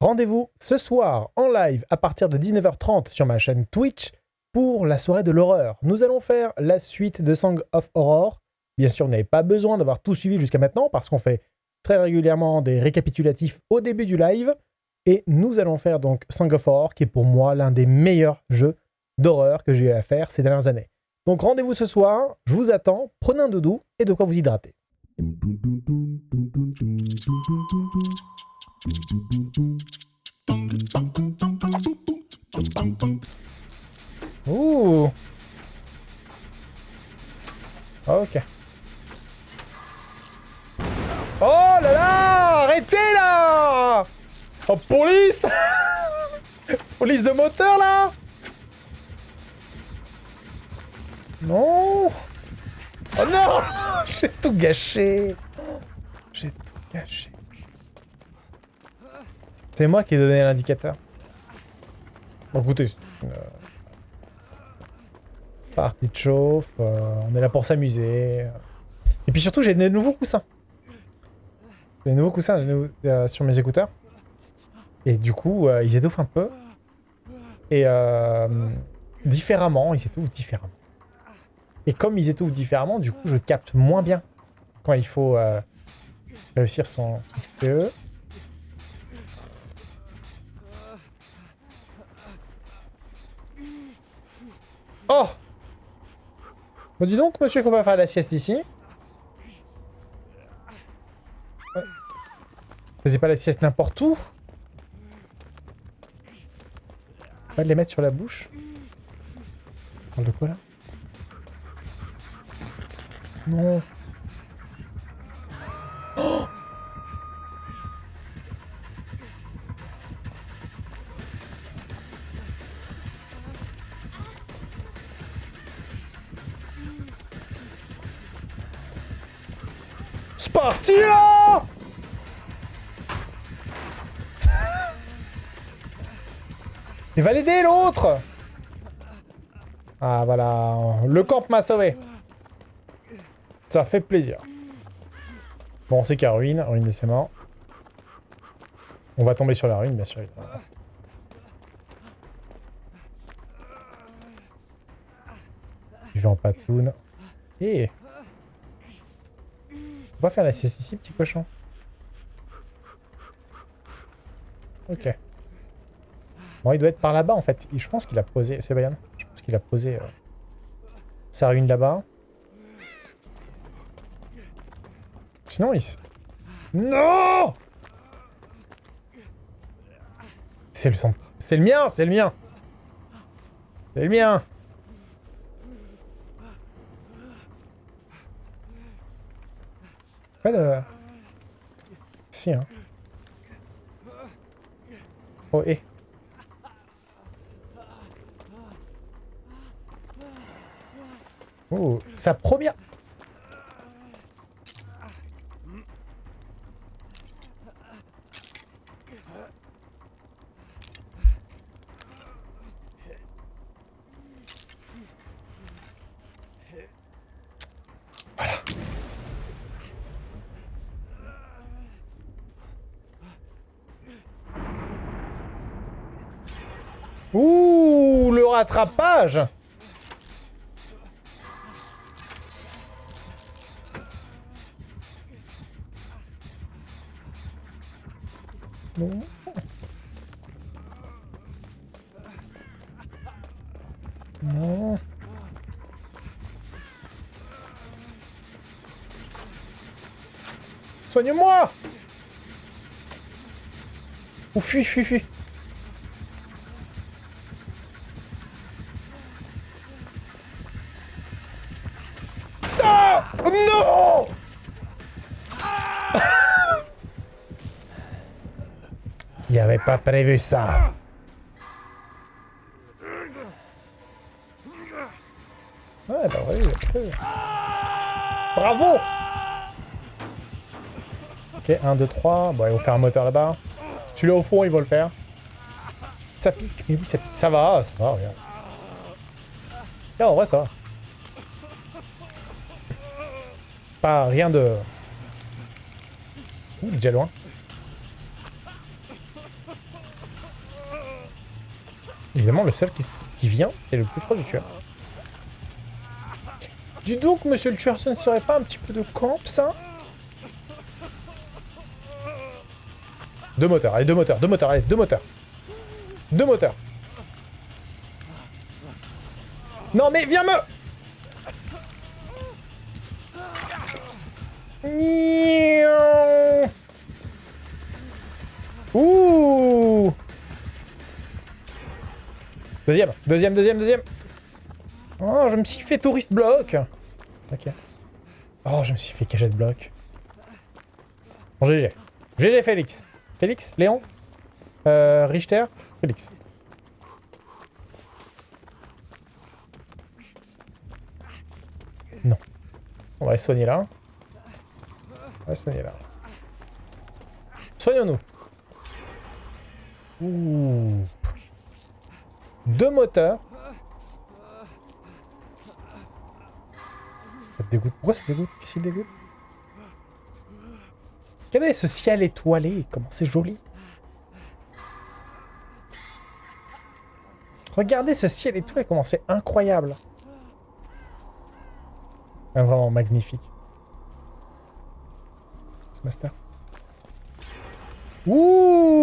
Rendez-vous ce soir en live à partir de 19h30 sur ma chaîne Twitch pour la soirée de l'horreur. Nous allons faire la suite de Song of Horror. Bien sûr, vous n'avez pas besoin d'avoir tout suivi jusqu'à maintenant parce qu'on fait très régulièrement des récapitulatifs au début du live. Et nous allons faire donc Song of Horror, qui est pour moi l'un des meilleurs jeux d'horreur que j'ai eu à faire ces dernières années. Donc rendez-vous ce soir, je vous attends, prenez un doudou et de quoi vous hydrater. Ouh Ok. Oh là là Arrêtez là. Oh police. Police de moteur là. Non. Oh non J'ai tout gâché. J'ai tout gâché. C'est moi qui ai donné l'indicateur. Bon, écoutez, euh, partie de chauffe, euh, on est là pour s'amuser. Et puis surtout, j'ai des nouveaux coussins. J'ai des nouveaux coussins euh, sur mes écouteurs. Et du coup, ils étouffent un peu. Et différemment, ils étouffent différemment. Et comme ils étouffent différemment, du coup, je capte moins bien quand il faut réussir son, son TPE. Oh Bon dis donc, monsieur, faut pas faire la sieste ici. Ouais. Faisais pas la sieste n'importe où. On va les mettre sur la bouche. On parle de quoi là? Non. Il va l'aider l'autre Ah voilà, le camp m'a sauvé. Ça fait plaisir. Bon, c'est qu'à ruine, ruine de ses morts. On va tomber sur la ruine, bien sûr. Je vais en patoune. Et on va faire la sieste ici, petit cochon. Ok. Bon, il doit être par là-bas, en fait. Je pense qu'il a posé... C'est Bayan Je pense qu'il a posé... Euh, sa ruine là-bas. Sinon, il... Non C'est le centre. C'est le mien C'est le mien C'est le mien Pas de... Si, hein. Oh, et... Oh, sa première... Ouh, le rattrapage Non. Non. Soigne-moi Ou fuis, fuis, fuis. Il avait pas prévu ça. Ouais, bah oui, Bravo Ok, 1, 2, 3. Bon, ils vont faire un moteur là-bas. Tu l'as au fond, ils vont le faire. Ça pique. Mais oui, ça pique. Ça va, ça va, regarde. Regarde, en vrai, ça va. rien de... Ouh, il est déjà loin. Évidemment, le seul qui, vient, c'est le plus proche du tueur. Dis donc, monsieur le tueur, ce ne serait pas un petit peu de camp, ça? Deux moteurs, allez, deux moteurs, deux moteurs, allez, deux moteurs. Deux moteurs. Non, mais viens me... Ouh Deuxième, deuxième, deuxième, deuxième. Oh, je me suis fait touriste bloc. Ok. Oh, je me suis fait cachette bloc. Bon, GG. GG Félix. Félix Léon euh, Richter Félix. Non. On va les soigner là. On va les soigner là. Soignons-nous. Ouh. Deux moteurs. Ça te dégoûte. Pourquoi ça te dégoûte? Qu'est-ce qui dégoûte? Quel ce ciel étoilé? Comment c'est joli Regardez ce ciel étoilé, comment c'est incroyable Vraiment magnifique. Ce master. Ouh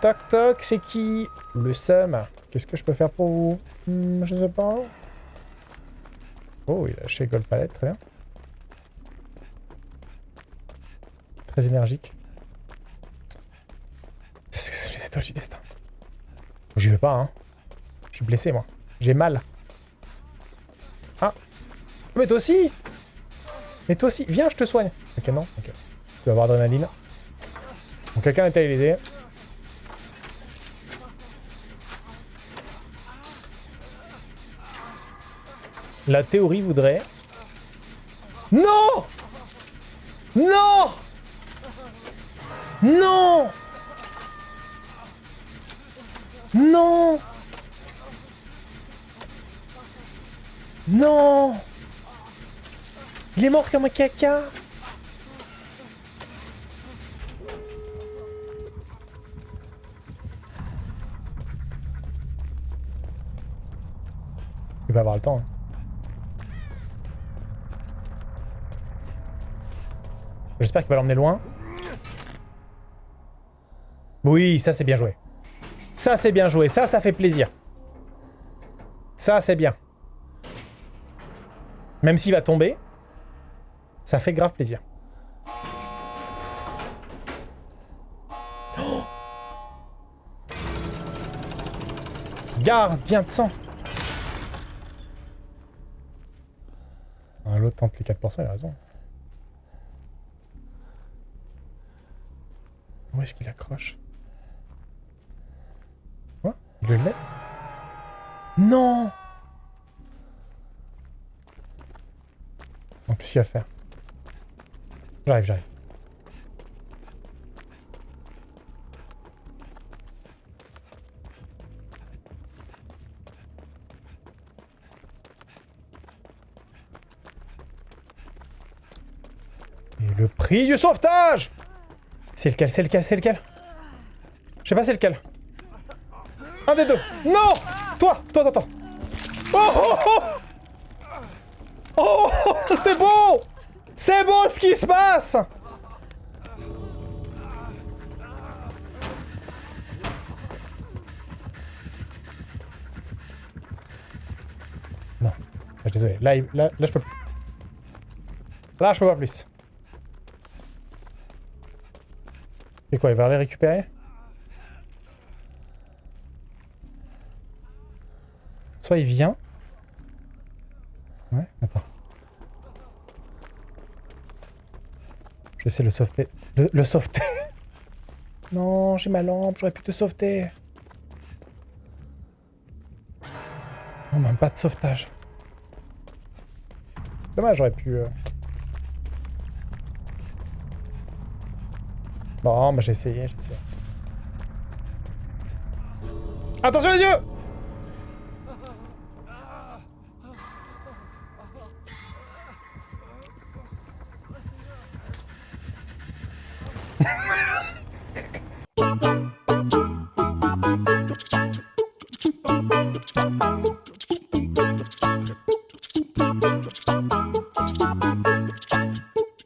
Toc toc, c'est qui Le seum? Qu'est-ce que je peux faire pour vous? Hmm, Je sais pas. Oh, il a lâché Gold Palette, très bien. Très énergique. C'est que c'est les étoiles du destin. J'y vais pas, hein. Je suis blessé, moi. J'ai mal. Ah Mais toi aussi Mais toi aussi Viens, je te soigne. Ok, non Ok. Tu vas avoir adrénaline. Donc quelqu'un est allé l'aider. La théorie voudrait... Non! Non! Non! Non! Non! Il est mort comme un caca. Il va avoir le temps. Hein. J'espère qu'il va l'emmener loin. Oui, ça c'est bien joué. Ça c'est bien joué. Ça, ça fait plaisir. Ça, c'est bien. Même s'il va tomber, ça fait grave plaisir. Gardien de sang ah, L'autre tente les 4%, il a raison. Est-ce qu'il accroche Quoi Il le lève Non Donc qu'est-ce qu'il va faire J'arrive, j'arrive. Et le prix du sauvetage c'est lequel C'est lequel C'est lequel? Je sais pas c'est lequel. Un des deux. Non Toi Toi, toi, toi. Oh Oh Oh, oh C'est beau C'est beau ce qui se passe Non. Je désolé. Là, là, là, je peux. Là, je peux pas plus. Et quoi, il va les récupérer? Soit il vient. Ouais, attends. Je vais essayer de le sauveter. Le, le Non, j'ai ma lampe, j'aurais pu te sauveter. Non, même pas de sauvetage. Dommage, j'aurais pu... Euh... Bon, bah j'ai essayé, j'ai essayé. Attention les yeux